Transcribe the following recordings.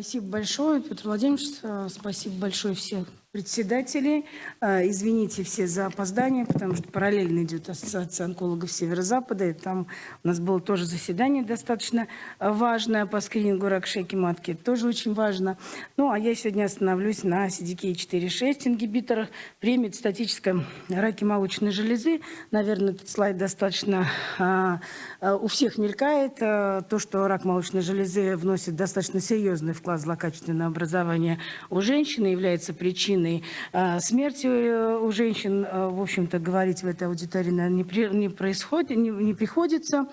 Спасибо большое, Петр Владимирович. Спасибо большое всем председателей. Э, Извините все за опоздание, потому что параллельно идет Ассоциация онкологов Северо-Запада. И там у нас было тоже заседание достаточно важное по скринингу рак шейки матки. Тоже очень важно. Ну, а я сегодня остановлюсь на CDK4-6 ингибиторах при метастатическом раке молочной железы. Наверное, этот слайд достаточно а, а, у всех мелькает. А, то, что рак молочной железы вносит достаточно серьезный вклад в злокачественное образование у женщины, является причиной а, смерти э, у женщин. А, В общем-то, говорить в этой аудитории, не, не происходит, не, не приходится.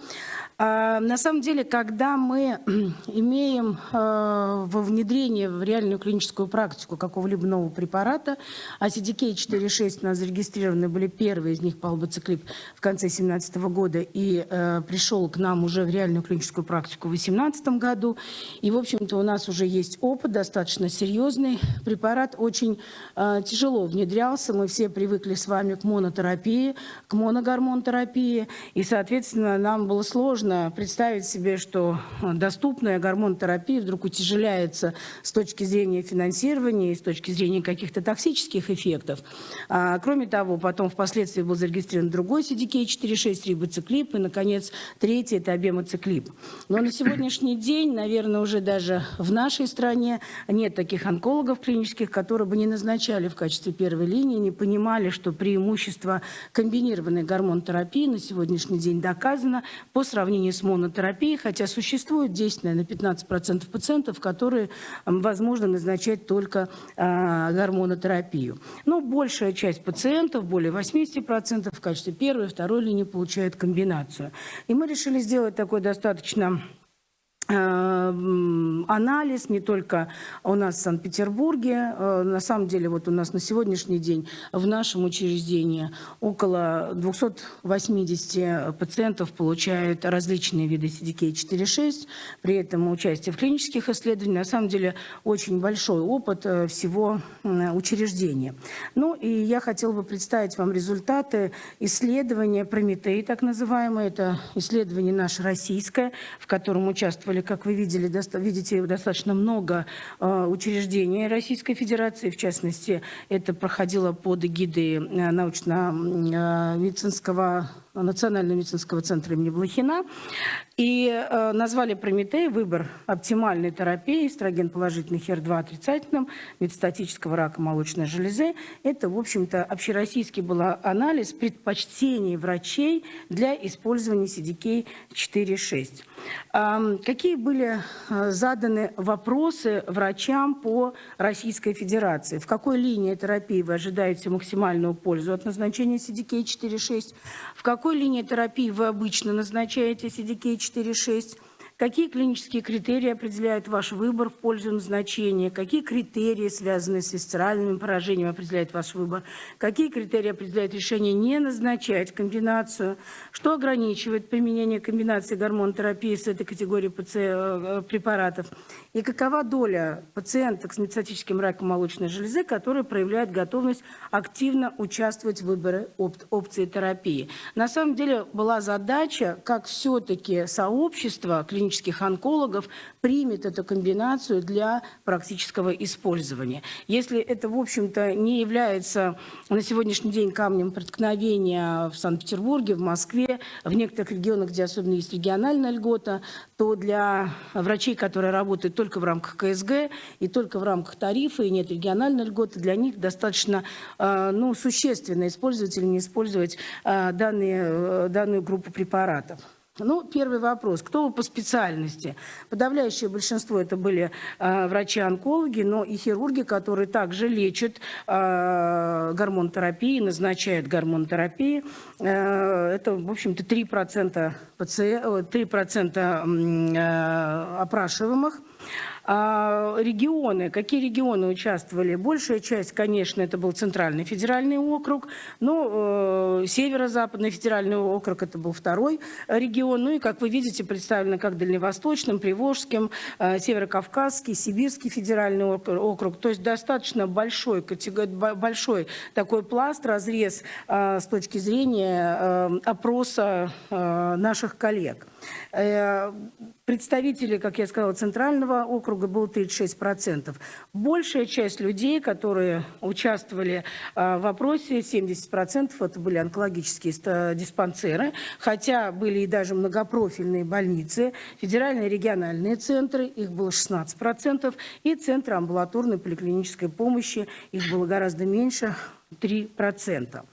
А, На самом деле, когда мы имеем а, во внедрение в реальную клиническую практику какого-либо нового препарата, а CDK4-6 у нас зарегистрированы были первые из них, палбоциклип, в конце 2017 года и э, пришел к нам уже в реальную клиническую практику в 2018 году. И, в общем-то, у нас уже есть опыт достаточно серьезный. Препарат очень тяжело внедрялся. Мы все привыкли с вами к монотерапии, к моногормонтерапии. И, соответственно, нам было сложно представить себе, что э, доступная гормонотерапия вдруг утяжеляется с точки зрения финансирования и с точки зрения каких-то токсических эффектов. А, кроме того, потом впоследствии был зарегистрирован другой CDK4-6 рибоциклип и, наконец, третий – это обемоциклип. Но на сегодняшний день, наверное, уже даже в нашей стране нет таких онкологов клинических, которые бы не назначали в качестве первой линии, не понимали, что преимущество комбинированной гормонотерапии на сегодняшний день доказано по сравнению с монотерапией, хотя существует 10, наверное, 15% пациентов, которые возможно назначать только а, гормонотерапию. Но большая часть пациентов, более 80% в качестве первой второй линии получают комбинацию. И мы решили сделать такой достаточно анализ не только у нас в Санкт-Петербурге. Э, На самом деле, вот у нас на сегодняшний день в нашем учреждении около 280 пациентов получают различные виды CDK4-6, при этом участие в клинических исследованиях. На самом деле, очень большой опыт э, всего учреждения. Ну и я хотела бы представить вам результаты исследования Прометей, так называемое. Это исследование наше российское, в котором участвовали, как вы видели, видите, достаточно много э, учреждений Российской Федерации. В частности, это проходило под эгидой э, научно-медицинского Национального медицинского центра имени Блохина. И э, назвали Прометей выбор оптимальной терапии, эстроген положительный, HER2 отрицательным, метастатического рака молочной железы. Это, в общем-то, общероссийский был анализ предпочтений врачей для использования CDK4-6. Ам, Какие были э, заданы вопросы врачам по Российской Федерации? В какой линии терапии вы ожидаете максимальную пользу от назначения CDK4-6? В какой линии терапии вы обычно назначаете CDK4-6? Какие клинические критерии определяют ваш выбор в пользу назначения? Какие критерии, связанные с висцеральным поражением, определяют ваш выбор? Какие критерии определяют решение не назначать комбинацию? Что ограничивает применение комбинации гормонотерапии с этой категорией паци- э, препаратов? И какова доля пациенток с метастатическим раком молочной железы, которые проявляют готовность активно участвовать в выборе оп- опции терапии? На самом деле была задача, как все-таки сообщество клинических онкологов примет эту комбинацию для практического использования. Если это, в общем-то, не является на сегодняшний день камнем преткновения в Санкт-Петербурге, в Москве, в некоторых регионах, где особенно есть региональная льгота, то для врачей, которые работают только в рамках КСГ и только в рамках тарифа, и нет региональной льготы, для них достаточно э, ну, существенно использовать или не использовать э, данные, э, данную группу препаратов. Ну, первый вопрос. Кто вы по специальности? Подавляющее большинство это были э, врачи-онкологи, но и хирурги, которые также лечат э, гормонотерапией, назначают гормонотерапии. Э, это, в общем-то, 3%, паци... э, 3% м, э, опрашиваемых. А, регионы, какие регионы участвовали? Большая часть, конечно, это был Центральный федеральный округ, но э, Северо-Западный федеральный округ это был второй регион. Ну и, как вы видите, представлено как Дальневосточным, Приволжским, э, Северо-Кавказский, Сибирский федеральный ок- округ. То есть достаточно большой, большой такой пласт, разрез э, с точки зрения э, опроса наших коллег. Представителей, как я сказала, Центрального округа было 36%. Большая часть людей, которые участвовали в вопросе, 70% это были онкологические диспансеры, хотя были и даже многопрофильные больницы, федеральные региональные центры, их было 16%, и центры амбулаторной поликлинической помощи, их было гораздо меньше, 3%.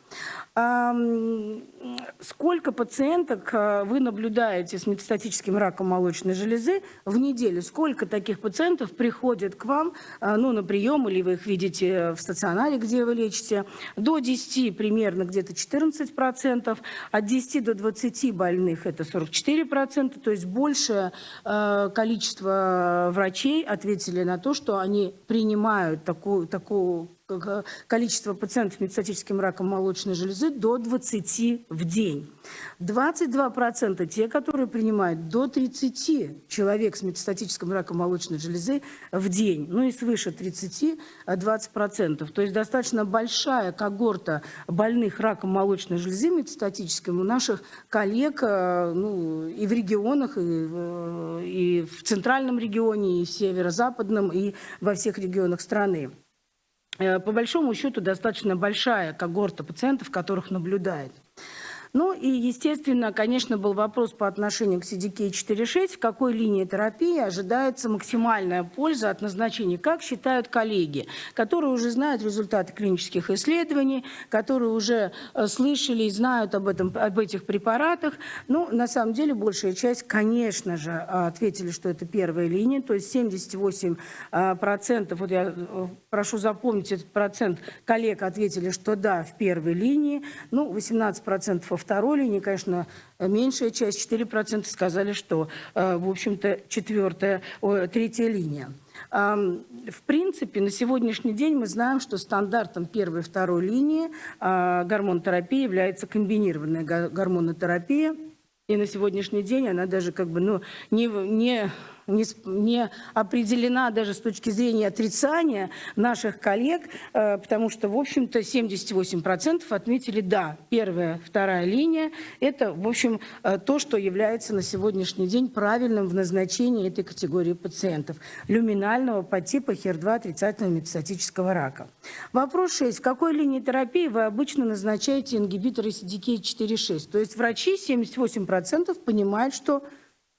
Сколько пациенток э, вы наблюдаете с метастатическим раком молочной железы в неделю? Сколько таких пациентов приходят к вам э, ну, на прием, или вы их видите в стационаре, где вы лечите? До 10 примерно где-то 14%, от 10 до 20 больных это 44%, то есть большее э, количество врачей ответили на то, что они принимают такую, такую количество пациентов с метастатическим раком молочной железы до 20 в день. 22% те, которые принимают до 30 человек с метастатическим раком молочной железы в день. Ну и свыше 30 20%. То есть достаточно большая когорта больных раком молочной железы метастатическим у наших коллег э, ну, и в регионах, и и в центральном регионе, и в северо-западном, и во всех регионах страны. Э, по большому счету достаточно большая когорта пациентов, которых наблюдает. Ну и, естественно, конечно, был вопрос по отношению к CDK4.6, в какой линии терапии ожидается максимальная польза от назначения, как считают коллеги, которые уже знают результаты клинических исследований, которые уже э, слышали и знают об, этом, об этих препаратах. Ну, на самом деле, большая часть, конечно же, ответили, что это первая линия, то есть 78%, э, процентов, вот я э, прошу запомнить этот процент, коллег ответили, что да, в первой линии, ну, 18% процентов второй линии, конечно, меньшая часть, 4% сказали, что, э, в общем-то, четвертая, третья линия. В принципе, на сегодняшний день мы знаем, что стандартом первой и второй линии а, гормонотерапии является комбинированная гормонотерапия. И на сегодняшний день она даже как бы ну, не, не не, не определена даже с точки зрения отрицания наших коллег, э, потому что, в общем-то, 78% отметили «да». Первая, вторая линия – это, в общем, э, то, что является на сегодняшний день правильным в назначении этой категории пациентов – люминального подтипа HER2 отрицательного метастатического рака. Вопрос 6. В какой линии терапии вы обычно назначаете ингибиторы CDK4-6? То есть врачи 78% понимают, что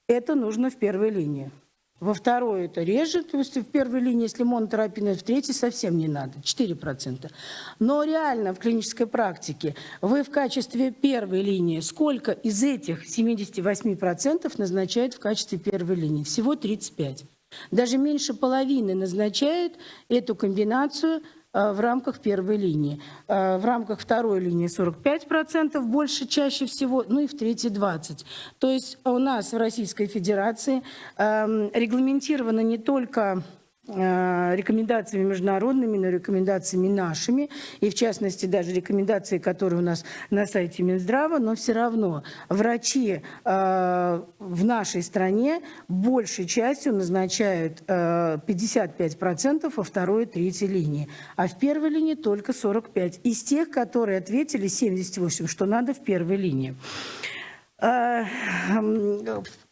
это нужно в первой линии. Во второй это реже, то есть в первой линии, если монотерапия, в третьей совсем не надо, 4%. Но реально в клинической практике вы в качестве первой линии, сколько из этих 78% назначают в качестве первой линии? Всего 35%. Даже меньше половины назначают эту комбинацию в рамках первой линии. Э, в рамках второй линии 45% больше чаще всего, ну и в третьей 20%. То есть у нас в Российской Федерации эм, регламентировано не только Э, рекомендациями международными, но рекомендациями нашими, и в частности даже рекомендации, которые у нас на сайте Минздрава, но все равно врачи э, в нашей стране большей частью назначают э, 55% во второй и третьей линии, а в первой линии только 45%. Из тех, которые ответили 78%, что надо в первой линии.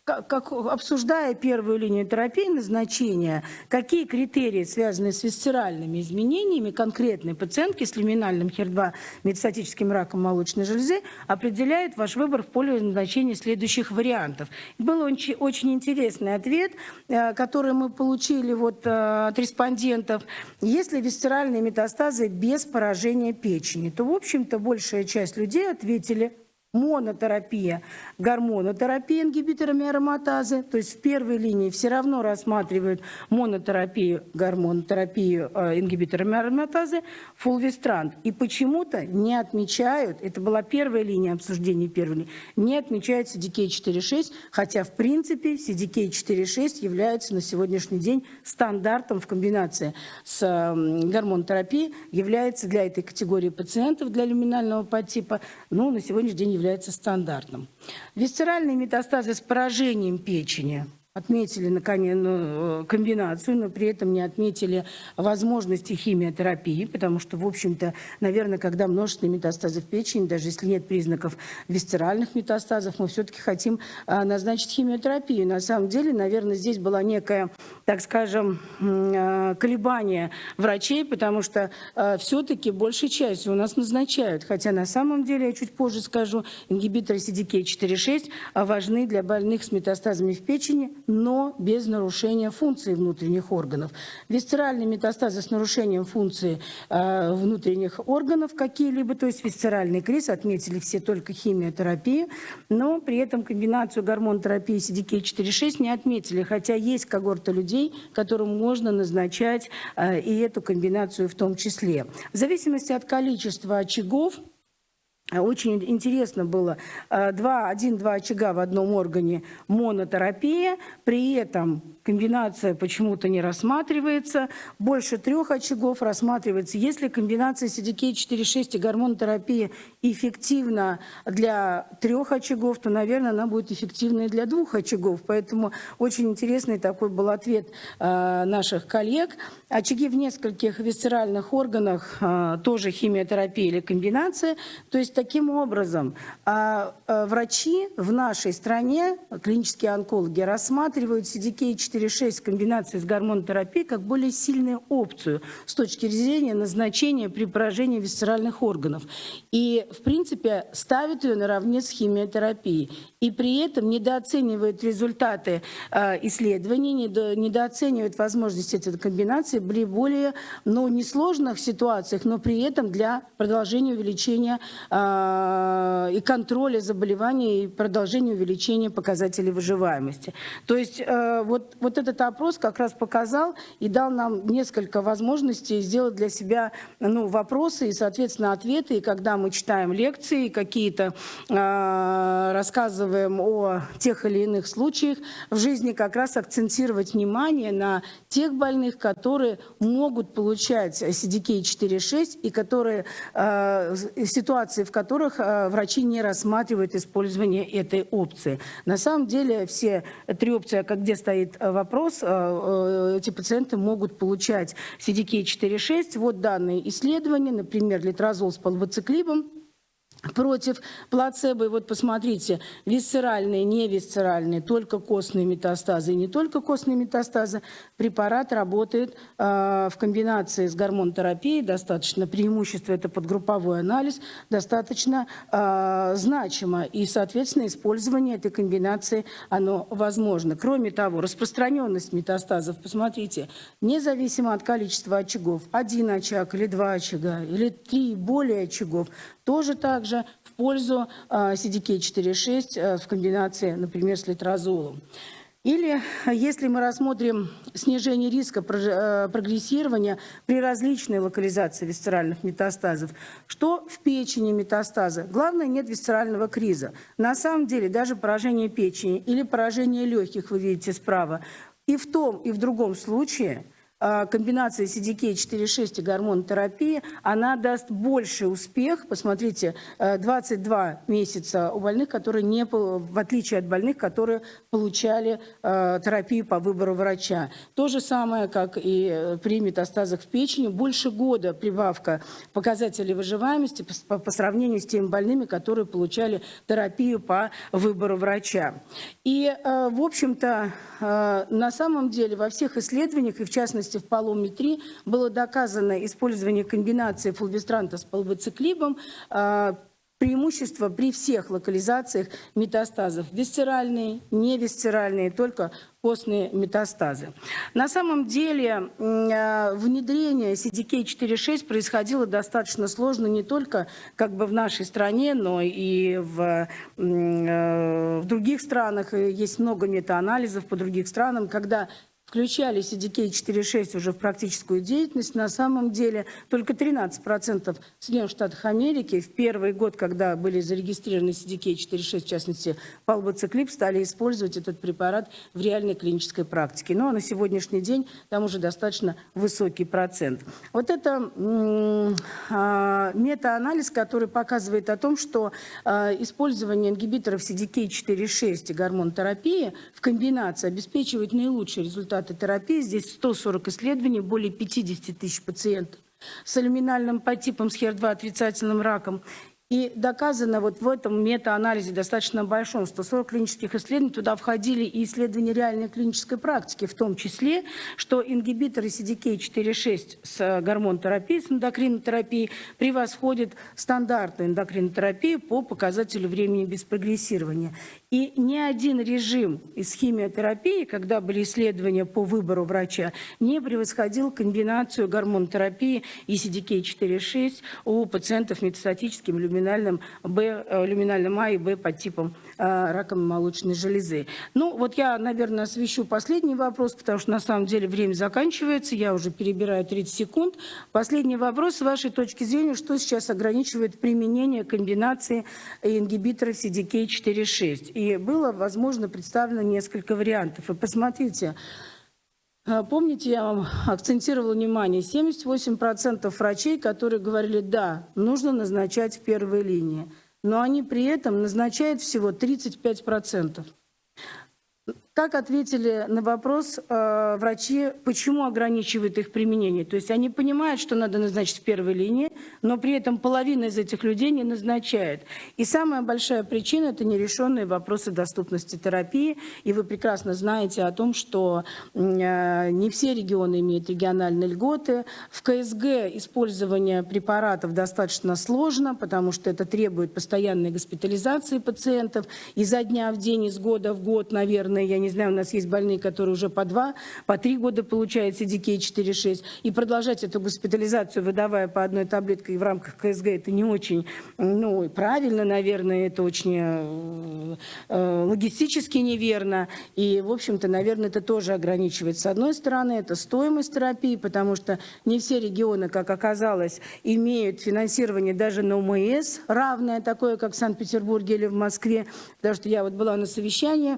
Как, обсуждая первую линию терапии назначения, какие критерии, связанные с висцеральными изменениями конкретной пациентки с люминальным HER2 метастатическим раком молочной железы, определяет ваш выбор в поле назначения следующих вариантов. Был очень, очень интересный ответ, э, который мы получили вот э, от респондентов. Если висцеральные метастазы без поражения печени, то, в общем-то, большая часть людей ответили монотерапия, гормонотерапия ингибиторами ароматазы. То есть в первой линии все равно рассматривают монотерапию, гормонотерапию э, ингибиторами ароматазы, фулвестрант. И почему-то не отмечают, это была первая линия обсуждения первой линии, не отмечают CDK4-6, хотя в принципе CDK4-6 является на сегодняшний день стандартом в комбинации с э, гормонотерапией, является для этой категории пациентов, для люминального подтипа, ну, на сегодняшний день является стандартным. Висцеральные метастазы с поражением печени отметили наконец, ну, комбинацию, но при этом не отметили возможности химиотерапии, потому что, в общем-то, наверное, когда множественные метастазы в печени, даже если нет признаков висцеральных метастазов, мы все-таки хотим а, назначить химиотерапию. На самом деле, наверное, здесь была некая, так скажем, а, колебание врачей, потому что а, все-таки большей частью у нас назначают, хотя на самом деле, я чуть позже скажу, ингибиторы CDK4-6 важны для больных с метастазами в печени, но без нарушения функции внутренних органов. Висцеральные метастазы с нарушением функции э, внутренних органов какие-либо, то есть висцеральный криз, отметили все только химиотерапию, но при этом комбинацию гормон-терапии CDK4-6 не отметили, хотя есть когорта людей, которым можно назначать э, и эту комбинацию в том числе. В зависимости от количества очагов, очень интересно было, один-два очага в одном органе монотерапия, при этом комбинация почему-то не рассматривается, больше трех очагов рассматривается. Если комбинация CDK4-6 и гормонотерапия эффективна для трех очагов, то, наверное, она будет эффективна и для двух очагов. Поэтому очень интересный такой был ответ э, наших коллег. Очаги в нескольких висцеральных органах, э, тоже химиотерапия или комбинация. То есть таким образом э, врачи в нашей стране, клинические онкологи, рассматривают CDK4 4-6 в комбинации с гормонотерапией как более сильную опцию с точки зрения назначения при поражении висцеральных органов. И, в принципе, ставят ее наравне с химиотерапией. И при этом недооценивают результаты э, исследований, недо, недооценивают возможности этой комбинации при более, ну, несложных ситуациях, но при этом для продолжения увеличения и контроля заболеваний и продолжения увеличения показателей выживаемости. То есть э, вот вот этот опрос как раз показал и дал нам несколько возможностей сделать для себя ну, вопросы и, соответственно, ответы. И когда мы читаем лекции, какие-то э, рассказываем о тех или иных случаях в жизни, как раз акцентировать внимание на тех больных, которые могут получать CDK4-6 и которые, э, ситуации, в которых э, врачи не рассматривают использование этой опции. На самом деле все три опции, как где стоит вопрос, э, э, эти пациенты могут получать CDK4-6. Вот данные исследования, например, литрозол с полбоциклибом против плацебо. И вот посмотрите, висцеральные, не висцеральные, только костные метастазы и не только костные метастазы. Препарат работает э, в комбинации с гормонотерапией, достаточно преимущество, это подгрупповой анализ, достаточно э, значимо. И, соответственно, использование этой комбинации, оно возможно. Кроме того, распространенность метастазов, посмотрите, независимо от количества очагов, один очаг или два очага, или три более очагов, тоже также в пользу CDK4-6 э, в комбинации, например, с литрозолом. Или если мы рассмотрим снижение риска прогрессирования при различной локализации висцеральных метастазов, что в печени метастаза? Главное, нет висцерального криза. На самом деле, даже поражение печени или поражение легких, вы видите справа, и в том, и в другом случае – а, комбинация CDK4-6 и гормонотерапии, она даст больший успех. Посмотрите, 22 э, месяца у больных, которые не, в отличие от больных, которые получали э, терапию по выбору врача. То же самое, как и э, при метастазах в печени, больше года прибавка показателей выживаемости по, по сравнению с теми больными, которые получали терапию по выбору врача. И, в общем-то, на самом деле во всех исследованиях, и в частности частности в полометрии, было доказано использование комбинации фулвестранта с полбоциклибом, а, преимущество при всех локализациях метастазов. Висцеральные, невисцеральные, только костные метастазы. На самом деле а, внедрение CDK4-6 происходило достаточно сложно не только как бы в нашей стране, но и в, а, в других странах. Есть много метаанализов по другим странам, когда включали CDK-4.6 уже в практическую деятельность. На самом деле только 13% в Соединенных Штатах Америки в первый год, когда были зарегистрированы CDK-4.6, в частности, палбоциклип, стали использовать этот препарат в реальной клинической практике. Но на сегодняшний день там уже достаточно высокий процент. Вот это а, метаанализ, который показывает о том, что а, использование ингибиторов CDK4-6 и гормонотерапии в комбинации обеспечивает наилучшие результаты терапии. Здесь 140 исследований, более 50 тысяч пациентов с алюминальным подтипом с HER2 отрицательным раком и доказано вот в этом метаанализе достаточно большом, 140 клинических исследований, туда входили и исследования реальной клинической практики, в том числе, что ингибиторы CDK4-6 с гормонотерапией, с эндокринотерапией превосходят стандартную эндокринотерапию по показателю времени без прогрессирования. И ни один режим из химиотерапии, когда были исследования по выбору врача, не превосходил комбинацию гормонотерапии и CDK4-6 у пациентов метастатическим люминальным, Б, э, люминальным А и Б под типом э, раком молочной железы. Ну, вот я, наверное, освещу последний вопрос, потому что на самом деле время заканчивается, я уже перебираю 30 секунд. Последний вопрос, с вашей точки зрения, что сейчас ограничивает применение комбинации ингибиторов CDK4-6? И было, возможно, представлено несколько вариантов. И посмотрите, э, Помните, я вам акцентировала внимание, 78% врачей, которые говорили, да, нужно назначать в первой линии, но они при этом назначают всего 35%. Как ответили на вопрос э, врачи, почему ограничивают их применение? То есть они понимают, что надо назначить в первой линии, но при этом половина из этих людей не назначает. И самая большая причина – это нерешенные вопросы доступности терапии. И вы прекрасно знаете о том, что э, не все регионы имеют региональные льготы. В КСГ использование препаратов достаточно сложно, потому что это требует постоянной госпитализации пациентов. Изо дня в день, из года в год, наверное, я не знаю, у нас есть больные, которые уже по два, по три года получают CDK 4-6, и продолжать эту госпитализацию, выдавая по одной таблетке в рамках КСГ, это не очень ну, правильно, наверное, это очень э, э, логистически неверно, и, в общем-то, наверное, это тоже ограничивает. С одной стороны, это стоимость терапии, потому что не все регионы, как оказалось, имеют финансирование даже на ОМС, равное такое, как в Санкт-Петербурге или в Москве, потому что я вот была на совещании,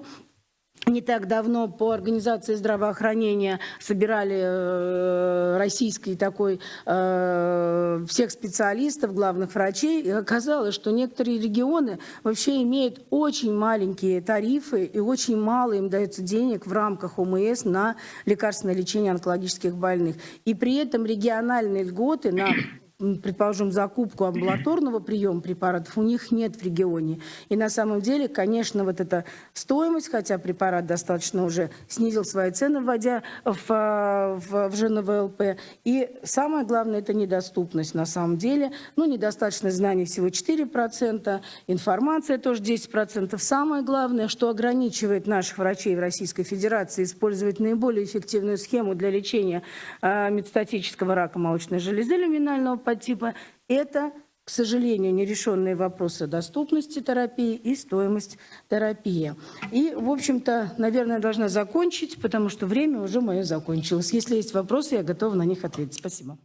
не так давно по организации здравоохранения собирали э, российский такой э, всех специалистов, главных врачей, и оказалось, что некоторые регионы вообще имеют очень маленькие тарифы и очень мало им дается денег в рамках ОМС на лекарственное лечение онкологических больных. И при этом региональные льготы на предположим, закупку амбулаторного приема препаратов у них нет в регионе. И на самом деле, конечно, вот эта стоимость, хотя препарат достаточно уже снизил свои цены, вводя в, в, в ЖНВЛП. И самое главное, это недоступность на самом деле. Ну, недостаточно знаний всего 4%, информация тоже 10%. Самое главное, что ограничивает наших врачей в Российской Федерации использовать наиболее эффективную схему для лечения э, метастатического рака молочной железы люминального подтипа – это, к сожалению, нерешенные вопросы доступности терапии и стоимость терапии. И, в общем-то, наверное, должна закончить, потому что время уже мое закончилось. Если есть вопросы, я готова на них ответить. Спасибо.